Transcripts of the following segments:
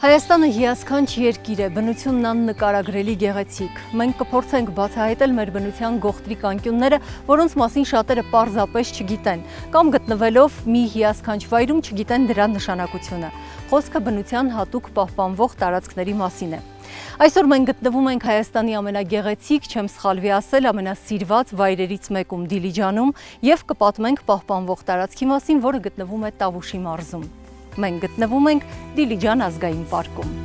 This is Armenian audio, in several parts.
Հայաստանը հիասքանչ երկիր է, բնությունն աննկարագրելի գեղեցիկ։ Մենք կփորձենք բացահայտել մեր բնության գողտրիկ անկյունները, որոնց մասին շատերը պարզապես չգիտեն, կամ գտնվելով մի հիասքանչ վայրում չգիտեն դրա նշանակությունը։ Խոսքը բնության հատուկ պահպանվող տարածքների մասին է։ Այսօր մենք գտնվում ենք Հայաստանի ամենագեղեցիկ, չեմ սխալվի ասել, ամենասիրված վայրերից մեկում Դիլիջանում եւ կպատմենք պահպանվող տարածքի մասին, որը գտնվում է Տավուշի մարզում։ Մենք գտնվում ենք Դիլիջան ազգային պարկում։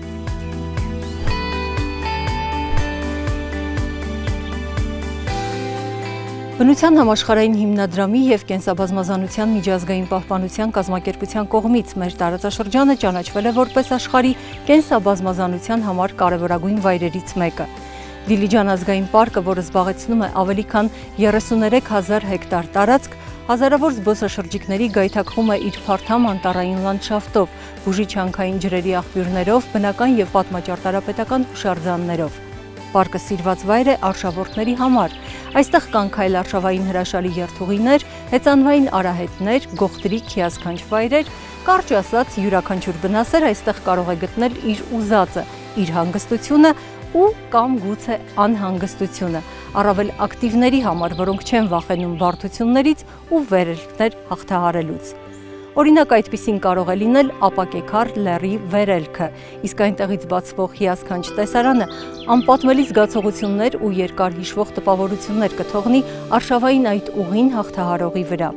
Բնության համաշխարհային հիմնադրամի եւ կենսաբազմազանության միջազգային պահպանության կազմակերպության կողմից մեր տարածաշրջանը ճանաչվել է որպես աշխարհի կենսաբազմազանության համար կարևորագույն վայրերից մեկը։ Դիլիջան ազգային պարկը, որը զբաղեցնում է ավելի քան 33000 հեկտար տարածք, Հազարավոր զբոսաշրջիկների գայթակղում է իր փարթամ անտառային լանդշաֆտով, բուժիչ հանքային ջրերի աղբյուրներով, բնական եւ պատմաճարտարապետական հուշարձաններով։ Պարկը սիրված վայր է արշավորդների համար։ Այստեղ կան քայլարշավային հրաշալի երթուղիներ, հեծանվային արահետներ, գողտրիկ հիասքանչ վայրեր, կարճ ասած յուրաքանչյուր բնասեր այստեղ կարող է գտնել իր ուզածը, իր հանգստությունը ու կամ գուցե անհանգստությունը առավել ակտիվների համար, որոնք չեն վախենում բարդություններից ու վերելքներ հաղթահարելուց։ Օրինակ այդպիսին կարող է լինել ապակեկար լեռի վերելքը, իսկ այնտեղից բացվող հիասքանչ տեսարանը անպատմելի զգացողություններ ու երկար հիշվող տպավորություններ կթողնի արշավային այդ ուղին հաղթահարողի վրա։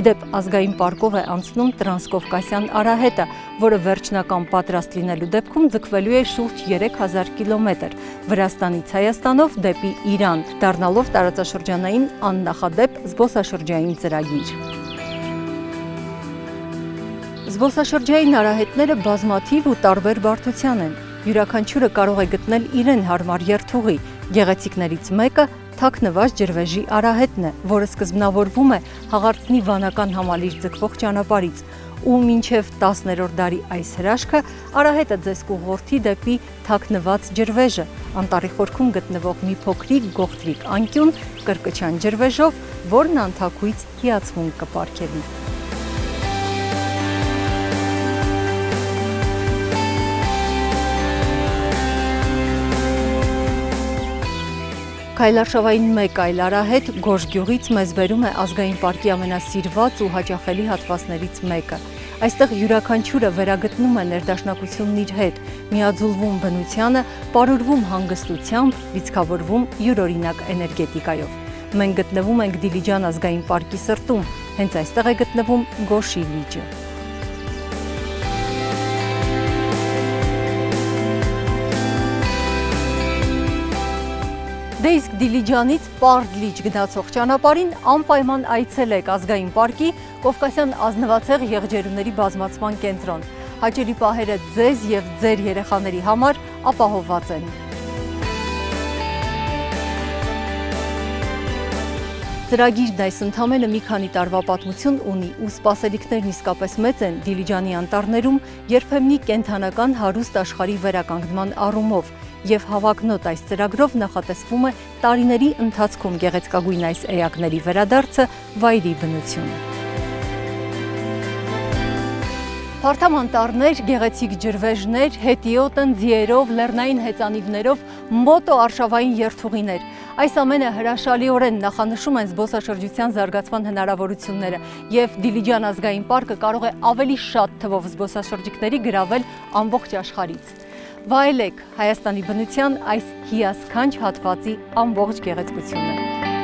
Իդեպ ազգային պարկով է անցնում տրանսկովկասյան արահետը, որը վերջնական պատրաստ լինելու դեպքում ձգվելու է շուրջ 3000 կիլոմետր Վրաստանից Հայաստանով դեպի Իրան, դառնալով տարածաշրջանային աննախադեպ զբոսաշրջային ծրագիր։ Զբոսաշրջային արահետները բազմաթիվ ու տարբեր բարդության են։ Յուրաքանչյուրը կարող է գտնել իրեն հարմար երթուղի։ Գեղեցիկներից մեկը թաքնված ջրվեժի արահետն է, որը սկզբնավորվում է հաղարծնի վանական համալիր ձգվող ճանապարից ու մինչև 10-րդ դարի այս հրաշքը արահետը ձեզ կուղղորդի դեպի թաքնված ջրվեժը, անտարի խորքում գտնվող մի փոքրիկ գողտրիկ անկյուն կրկչան ջրվեժով, որն անթակույց հիացմունք կպարգևի։ Քայլարշավային մեկ այլ արահետ Գորժ գյուղից մեզ բերում է ազգային պարկի ամենասիրված ու հաճախելի հատվածներից մեկը։ Այստեղ յուրաքանչյուրը վերագտնում է ներդաշնակությունն իր հետ, միաձուլվում բնությանը, պարուրվում հանգստությամբ, լիցքավորվում յուրօրինակ էներգետիկայով։ Մենք գտնվում ենք Դիլիջան ազգային պարկի սրտում, հենց այստեղ է գտնվում Գոշի լիճը։ Դե իսկ Դիլիջանից Պարդլիճ գնացող ճանապարհին անպայման այցելեք ազգային պարկի Կովկասյան ազնվացեղ եղջերուների բազմացման կենտրոն։ Հաճելի պահերը ձեզ եւ ձեր երեխաների համար ապահովված են։ Ծրագիրն այս ընդամենը մի քանի տարվա պատմություն ունի ու սպասելիքներն իսկապես մեծ են Դիլիջանի անտառներում երբեմնի կենթանական հարուստ աշխարհի վերականգնման առումով եւ հավակնոտ այս ծրագրով նախատեսվում է տարիների ընթացքում գեղեցկագույն այս էակների վերադարձը վայրի բնություն։ Փարթամ անտառներ, գեղեցիկ ջրվեժներ, հետիոտն, ձիերով, լեռնային հեծանիվներով, մոտո արշավային երթուղիներ։ Այս ամենը հրաշալիորեն նախանշում են զբոսաշրջության զարգացման հնարավորությունները եւ Դիլիջան ազգային պարկը կարող է ավելի շատ թվով զբոսաշրջիկների գրավել ամբողջ աշխարհից վայելեք Հայաստանի բնության այս հիասքանչ հատվածի ամբողջ գեղեցկությունը։